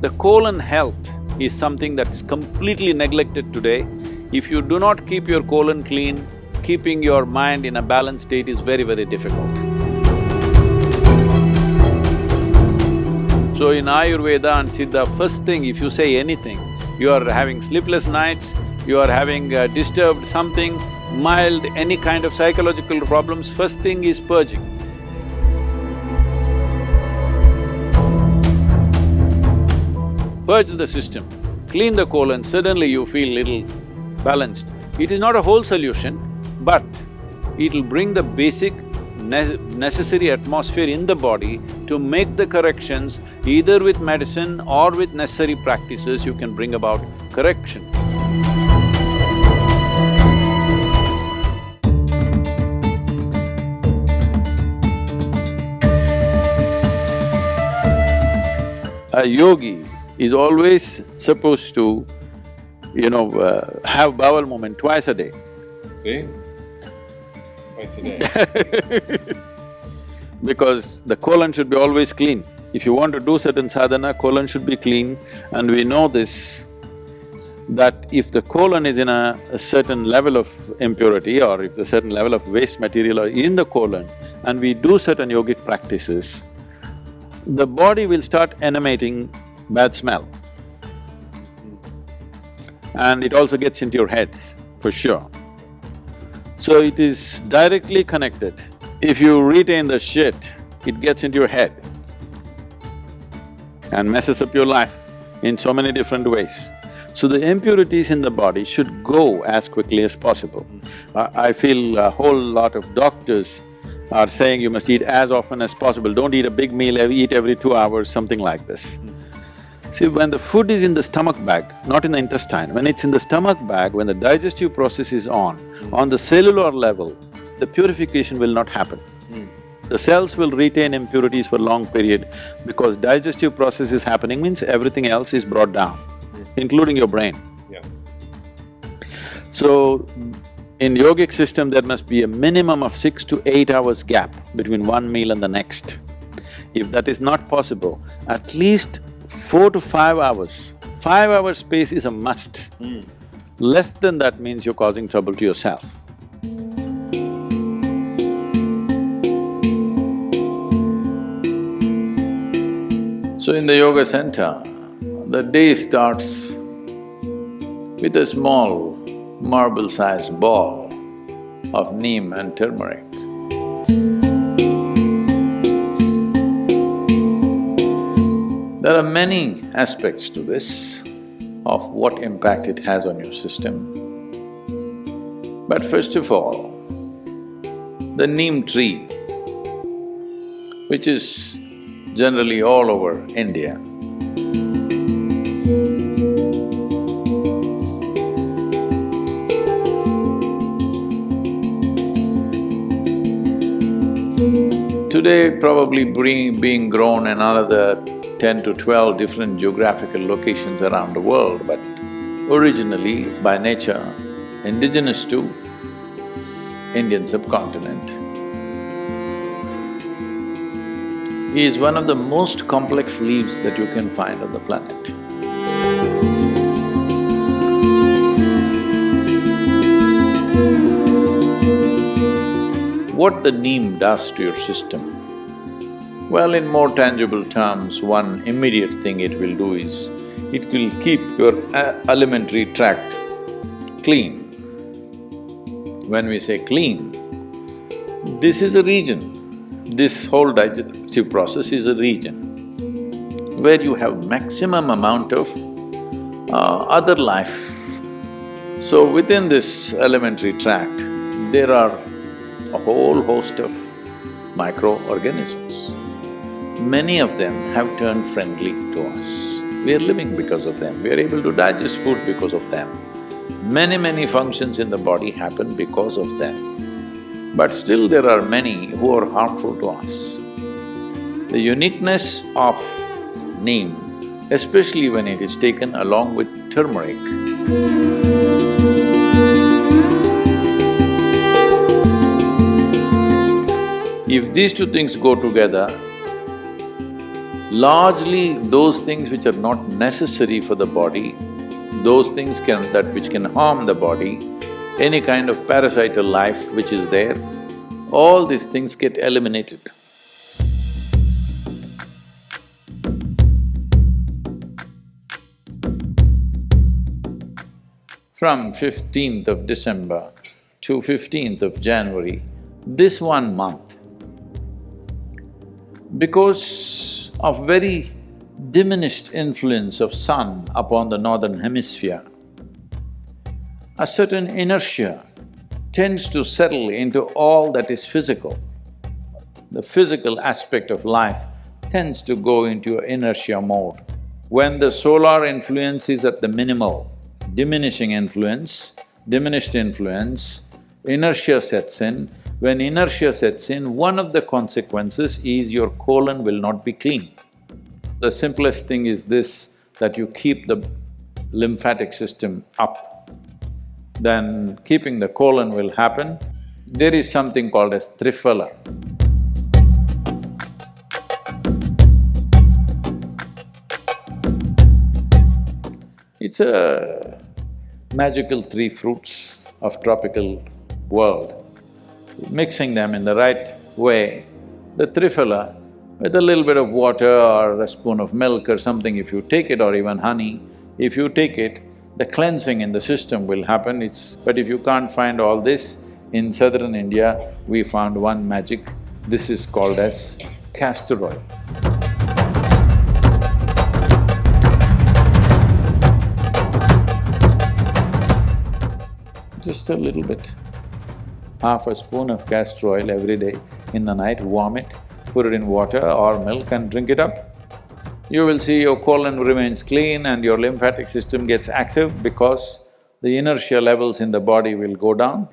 The colon health is something that's completely neglected today. If you do not keep your colon clean, keeping your mind in a balanced state is very, very difficult. So in Ayurveda and Siddha, first thing if you say anything, you are having sleepless nights, you are having uh, disturbed something, mild, any kind of psychological problems, first thing is purging. Purge the system, clean the colon, suddenly you feel little balanced. It is not a whole solution, but it'll bring the basic ne necessary atmosphere in the body to make the corrections, either with medicine or with necessary practices, you can bring about correction. A yogi is always supposed to, you know, uh, have bowel movement twice a day. See? Twice a day. because the colon should be always clean. If you want to do certain sadhana, colon should be clean and we know this, that if the colon is in a, a certain level of impurity or if a certain level of waste material are in the colon and we do certain yogic practices, the body will start emanating bad smell. And it also gets into your head, for sure. So it is directly connected. If you retain the shit, it gets into your head and messes up your life in so many different ways. So the impurities in the body should go as quickly as possible. I, I feel a whole lot of doctors are saying you must eat as often as possible, don't eat a big meal, eat every two hours, something like this. See, when the food is in the stomach bag, not in the intestine, when it's in the stomach bag, when the digestive process is on, on the cellular level, the purification will not happen. The cells will retain impurities for long period because digestive process is happening means everything else is brought down, including your brain. Yeah. So, in yogic system, there must be a minimum of six to eight hours gap between one meal and the next. If that is not possible, at least four to five hours, five hours space is a must. Hmm. Less than that means you're causing trouble to yourself. So in the yoga center, the day starts with a small marble-sized ball of neem and turmeric. There are many aspects to this of what impact it has on your system. But first of all, the neem tree, which is generally all over India, Today, probably being, being grown in another ten to twelve different geographical locations around the world, but originally, by nature, indigenous to Indian subcontinent. He is one of the most complex leaves that you can find on the planet. What the neem does to your system? Well, in more tangible terms, one immediate thing it will do is, it will keep your a- alimentary tract clean. When we say clean, this is a region, this whole digestive process is a region where you have maximum amount of uh, other life. So within this alimentary tract, there are a whole host of microorganisms. Many of them have turned friendly to us. We are living because of them, we are able to digest food because of them. Many, many functions in the body happen because of them. But still there are many who are harmful to us. The uniqueness of neem, especially when it is taken along with turmeric, if these two things go together, Largely, those things which are not necessary for the body, those things can… that which can harm the body, any kind of parasital life which is there, all these things get eliminated. From fifteenth of December to fifteenth of January, this one month, because of very diminished influence of sun upon the northern hemisphere, a certain inertia tends to settle into all that is physical. The physical aspect of life tends to go into inertia mode. When the solar influence is at the minimal, diminishing influence, diminished influence, inertia sets in. When inertia sets in, one of the consequences is your colon will not be clean. The simplest thing is this, that you keep the lymphatic system up then keeping the colon will happen. There is something called as triphala. It's a magical three fruits of tropical world. Mixing them in the right way, the triphala, with a little bit of water or a spoon of milk or something, if you take it or even honey, if you take it, the cleansing in the system will happen, it's… but if you can't find all this, in southern India, we found one magic, this is called as castor oil. Just a little bit, half a spoon of castor oil every day in the night, warm it, put it in water or milk and drink it up you will see your colon remains clean and your lymphatic system gets active because the inertia levels in the body will go down.